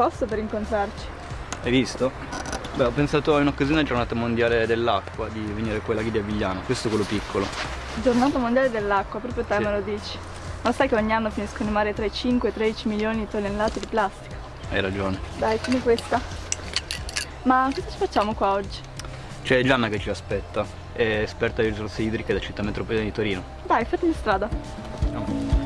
posto per incontrarci. Hai visto? Beh, ho pensato in occasione della giornata mondiale dell'acqua di venire quella laghi di Avigliano, questo è quello piccolo. Giornata mondiale dell'acqua, proprio te Sì. me lo dici. Ma sai che ogni anno finiscono in mare tra i 5 e i 13 milioni di tonnellate di plastica? Hai ragione. Dai, tieni questa. Ma cosa ci facciamo qua oggi? C'è Gianna che ci aspetta, è esperta di risorse idriche della città metropolitana di Torino. Dai, fatti in strada. And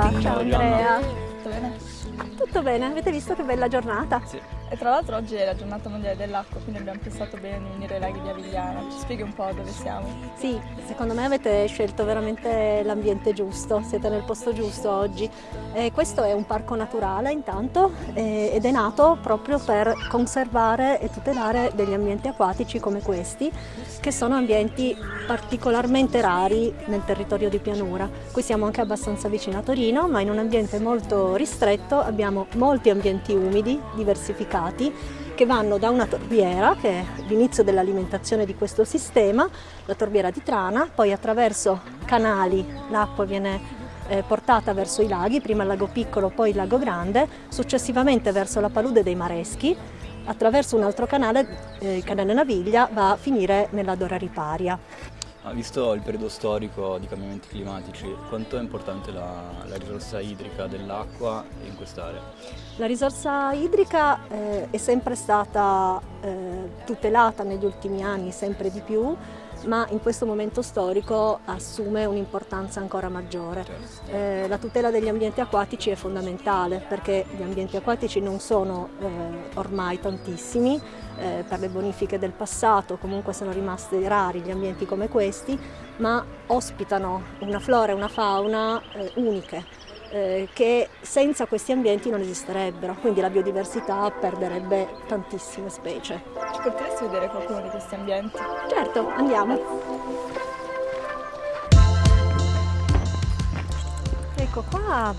Ciao me. Bianca, ciao Ciao, Andrea. Tutto bene? Avete visto che bella giornata? Sì. E tra l'altro oggi è la giornata mondiale dell'acqua, quindi abbiamo pensato bene di venire ai laghi di Avigliano. Ci spieghi un po' dove siamo? Sì, secondo me avete scelto veramente l'ambiente giusto, siete nel posto giusto oggi. Eh, questo è un parco naturale intanto eh, ed è nato proprio per conservare e tutelare degli ambienti acquatici come questi, che sono ambienti particolarmente rari nel territorio di pianura. Qui siamo anche abbastanza vicino a Torino, ma in un ambiente molto ristretto abbiamo molti ambienti umidi, diversificati, che vanno da una torbiera, che è l'inizio dell'alimentazione di questo sistema, la torbiera di Trana, poi attraverso canali l'acqua viene eh, portata verso i laghi, prima il lago piccolo, poi il lago grande, successivamente verso la palude dei Mareschi, attraverso un altro canale, eh, il canale Naviglia, va a finire nella Dora Riparia. Ah, visto il periodo storico di cambiamenti climatici, quanto è importante la, la risorsa idrica dell'acqua in quest'area? La risorsa idrica eh, è sempre stata eh, tutelata negli ultimi anni, sempre di più, ma in questo momento storico assume un'importanza ancora maggiore. Certo. Eh, la tutela degli ambienti acquatici è fondamentale perché gli ambienti acquatici non sono eh, ormai tantissimi, eh, per le bonifiche del passato comunque sono rimasti rari gli ambienti come questi, ma ospitano una flora e una fauna eh, uniche eh, che senza questi ambienti non esisterebbero, quindi la biodiversità perderebbe tantissime specie. Ci porteresti a vedere qualcuno di questi ambienti? Certo, andiamo. Ecco qua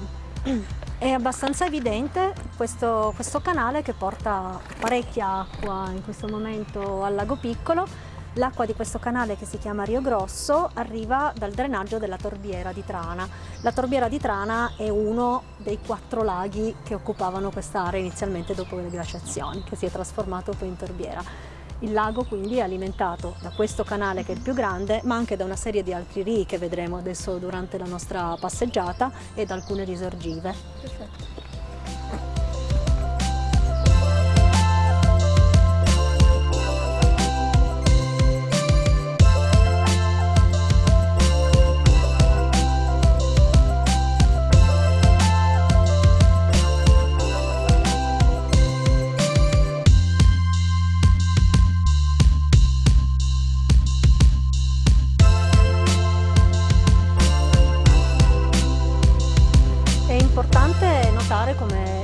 è abbastanza evidente questo, questo canale che porta parecchia acqua in questo momento al lago piccolo. L'acqua di questo canale che si chiama Rio Grosso arriva dal drenaggio della torbiera di Trana. La torbiera di Trana è uno dei quattro laghi che occupavano quest'area inizialmente dopo le glaciazioni, che si è trasformato poi in torbiera. Il lago quindi è alimentato da questo canale che è il più grande, ma anche da una serie di altri rii che vedremo adesso durante la nostra passeggiata e da alcune risorgive. Perfetto.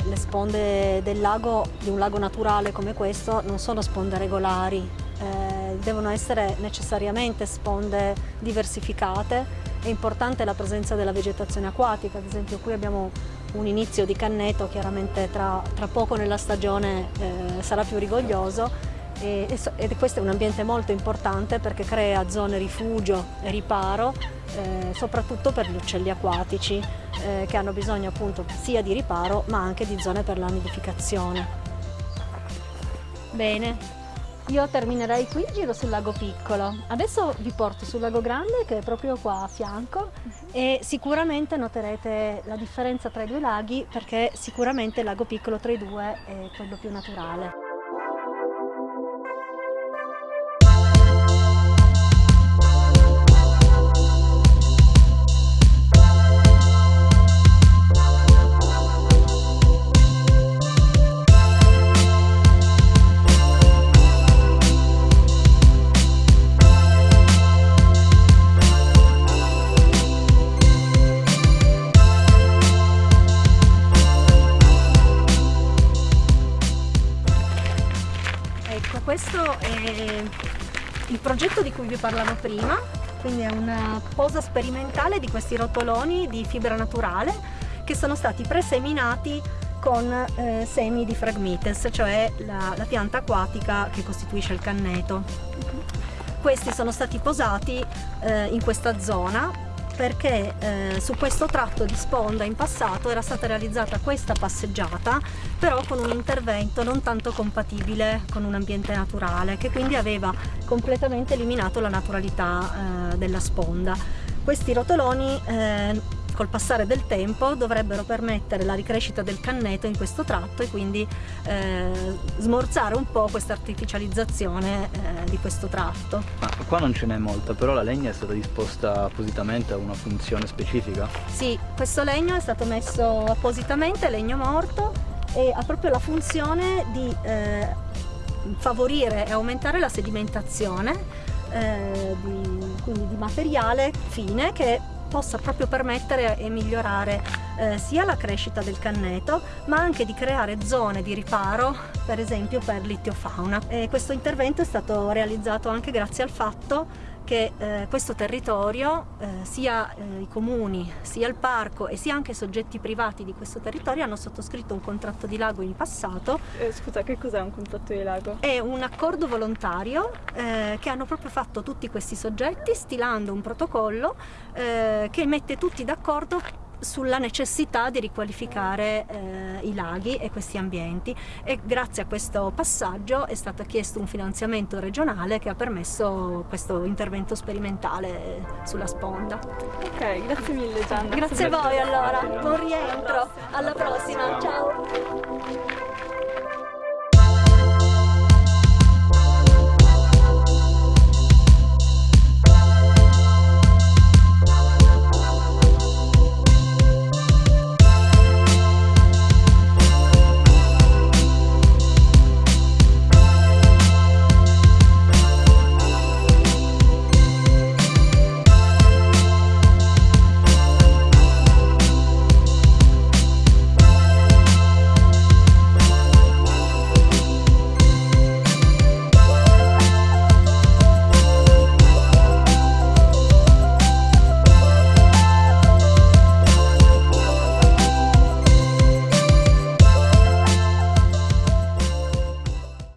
Le sponde del lago, di un lago naturale come questo, non sono sponde regolari, eh, devono essere necessariamente sponde diversificate. È importante la presenza della vegetazione acquatica, ad esempio qui abbiamo un inizio di canneto, chiaramente tra, tra poco nella stagione eh, sarà più rigoglioso e, e questo è un ambiente molto importante perché crea zone rifugio e riparo eh, soprattutto per gli uccelli acquatici eh, che hanno bisogno appunto sia di riparo ma anche di zone per la nidificazione. Bene, io terminerei qui il giro sul lago piccolo. Adesso vi porto sul lago grande che è proprio qua a fianco e sicuramente noterete la differenza tra i due laghi perché sicuramente il lago piccolo tra i due è quello più naturale. Questo è il progetto di cui vi parlavo prima, quindi è una posa sperimentale di questi rotoloni di fibra naturale che sono stati preseminati con eh, semi di Phragmites, cioè la, la pianta acquatica che costituisce il canneto. Questi sono stati posati eh, in questa zona perché eh, su questo tratto di sponda in passato era stata realizzata questa passeggiata però con un intervento non tanto compatibile con un ambiente naturale che quindi aveva completamente eliminato la naturalità eh, della sponda. Questi rotoloni eh, col passare del tempo dovrebbero permettere la ricrescita del canneto in questo tratto e quindi eh, smorzare un po' questa artificializzazione eh, di questo tratto. Ma qua non ce n'è molta, però la legna è stata disposta appositamente a una funzione specifica? Sì, questo legno è stato messo appositamente, legno morto, e ha proprio la funzione di eh, favorire e aumentare la sedimentazione eh, di, quindi di materiale fine che possa proprio permettere e migliorare eh, sia la crescita del canneto ma anche di creare zone di riparo per esempio per l'itiofauna. E questo intervento è stato realizzato anche grazie al fatto che eh, questo territorio, eh, sia eh, i comuni, sia il parco e sia anche i soggetti privati di questo territorio hanno sottoscritto un contratto di lago in passato. Eh, scusa, che cos'è un contratto di lago? È un accordo volontario eh, che hanno proprio fatto tutti questi soggetti stilando un protocollo eh, che mette tutti d'accordo sulla necessità di riqualificare eh, i laghi e questi ambienti e grazie a questo passaggio è stato chiesto un finanziamento regionale che ha permesso questo intervento sperimentale sulla sponda. Ok, grazie mille Gianna. Grazie a voi allora, buon rientro, alla prossima, ciao!